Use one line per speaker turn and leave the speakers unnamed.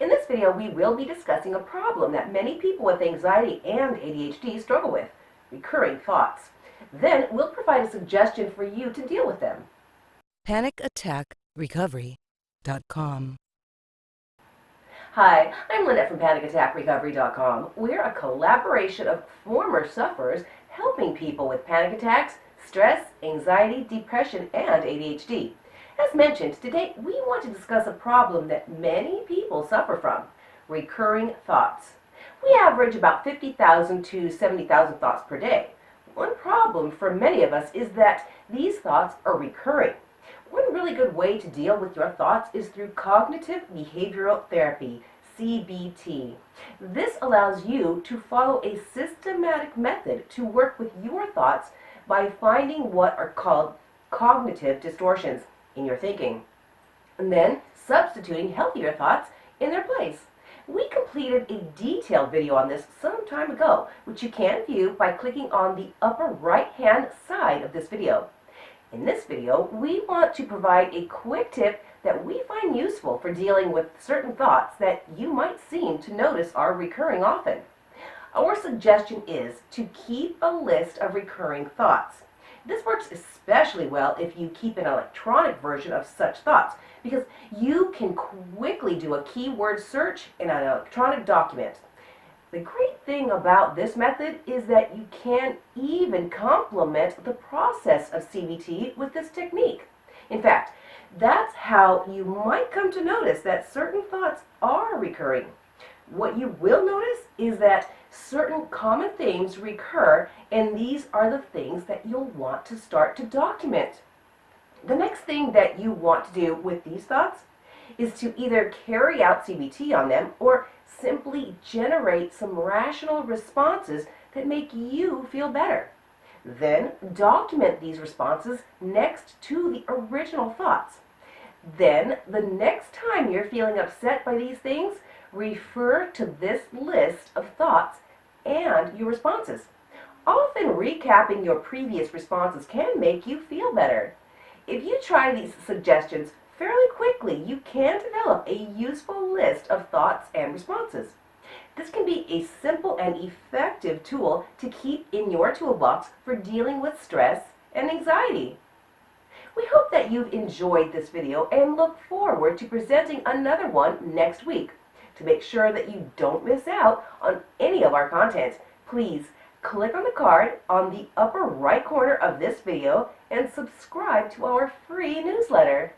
In this video, we will be discussing a problem that many people with anxiety and ADHD struggle with, recurring thoughts. Then, we'll provide a suggestion for you to deal with them.
PanicAttackRecovery.com
Hi, I'm Lynette from PanicAttackRecovery.com. We're a collaboration of former sufferers helping people with panic attacks, stress, anxiety, depression, and ADHD. As mentioned, today we want to discuss a problem that many people suffer from, recurring thoughts. We average about 50,000 to 70,000 thoughts per day. One problem for many of us is that these thoughts are recurring. One really good way to deal with your thoughts is through cognitive behavioral therapy, CBT. This allows you to follow a systematic method to work with your thoughts by finding what are called cognitive distortions in your thinking, and then substituting healthier thoughts in their place. We completed a detailed video on this some time ago, which you can view by clicking on the upper right-hand side of this video. In this video, we want to provide a quick tip that we find useful for dealing with certain thoughts that you might seem to notice are recurring often. Our suggestion is to keep a list of recurring thoughts. This works especially well if you keep an electronic version of such thoughts because you can quickly do a keyword search in an electronic document. The great thing about this method is that you can even complement the process of CBT with this technique. In fact, that's how you might come to notice that certain thoughts are recurring. What you will notice is that certain common themes recur, and these are the things that you'll want to start to document. The next thing that you want to do with these thoughts is to either carry out CBT on them or simply generate some rational responses that make you feel better. Then document these responses next to the original thoughts. Then, the next time you're feeling upset by these things, refer to this list of thoughts and your responses. Often recapping your previous responses can make you feel better. If you try these suggestions fairly quickly, you can develop a useful list of thoughts and responses. This can be a simple and effective tool to keep in your toolbox for dealing with stress and anxiety. We hope that you've enjoyed this video and look forward to presenting another one next week. To make sure that you don't miss out on any of our content, please click on the card on the upper right corner of this video and subscribe to our free newsletter.